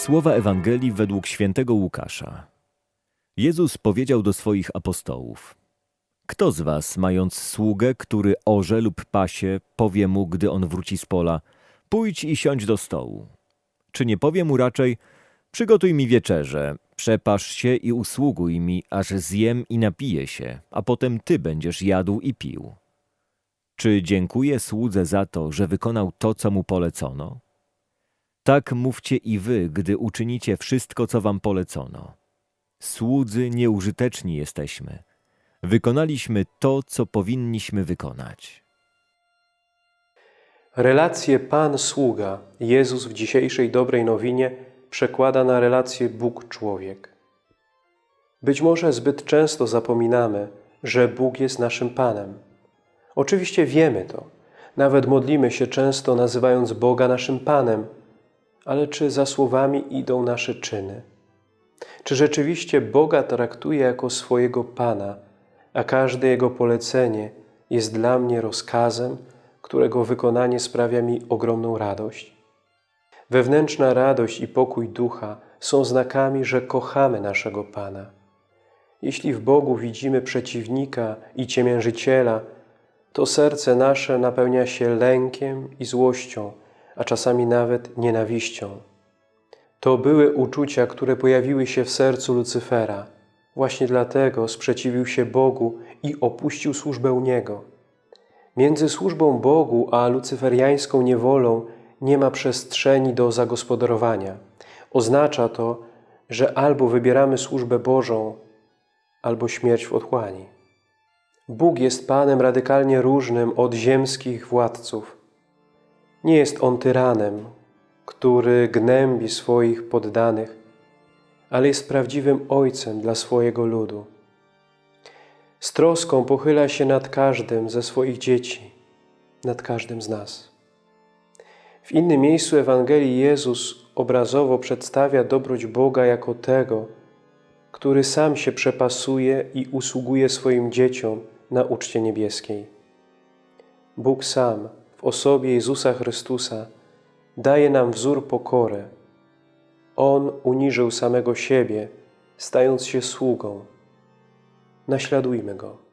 Słowa Ewangelii według świętego Łukasza. Jezus powiedział do swoich apostołów: Kto z was, mając sługę, który orze lub pasie, powie mu, gdy on wróci z pola: Pójdź i siądź do stołu? Czy nie powie mu raczej: Przygotuj mi wieczerze, przepasz się i usługuj mi, aż zjem i napiję się, a potem ty będziesz jadł i pił? Czy dziękuję słudze za to, że wykonał to, co mu polecono? Tak mówcie i wy, gdy uczynicie wszystko, co wam polecono. Słudzy nieużyteczni jesteśmy. Wykonaliśmy to, co powinniśmy wykonać. Relację Pan-sługa Jezus w dzisiejszej dobrej nowinie przekłada na relację Bóg-człowiek. Być może zbyt często zapominamy, że Bóg jest naszym Panem. Oczywiście wiemy to. Nawet modlimy się często nazywając Boga naszym Panem, ale czy za słowami idą nasze czyny? Czy rzeczywiście Boga traktuje jako swojego Pana, a każde Jego polecenie jest dla mnie rozkazem, którego wykonanie sprawia mi ogromną radość? Wewnętrzna radość i pokój ducha są znakami, że kochamy naszego Pana. Jeśli w Bogu widzimy przeciwnika i ciemiężyciela, to serce nasze napełnia się lękiem i złością, a czasami nawet nienawiścią. To były uczucia, które pojawiły się w sercu Lucyfera. Właśnie dlatego sprzeciwił się Bogu i opuścił służbę u Niego. Między służbą Bogu a lucyferiańską niewolą nie ma przestrzeni do zagospodarowania. Oznacza to, że albo wybieramy służbę Bożą, albo śmierć w otchłani. Bóg jest Panem radykalnie różnym od ziemskich władców. Nie jest On tyranem, który gnębi swoich poddanych, ale jest prawdziwym Ojcem dla swojego ludu. Z troską pochyla się nad każdym ze swoich dzieci, nad każdym z nas. W innym miejscu Ewangelii Jezus obrazowo przedstawia dobroć Boga jako tego, który sam się przepasuje i usługuje swoim dzieciom na uczcie niebieskiej. Bóg sam w osobie Jezusa Chrystusa daje nam wzór pokory. On uniżył samego siebie, stając się sługą. Naśladujmy Go.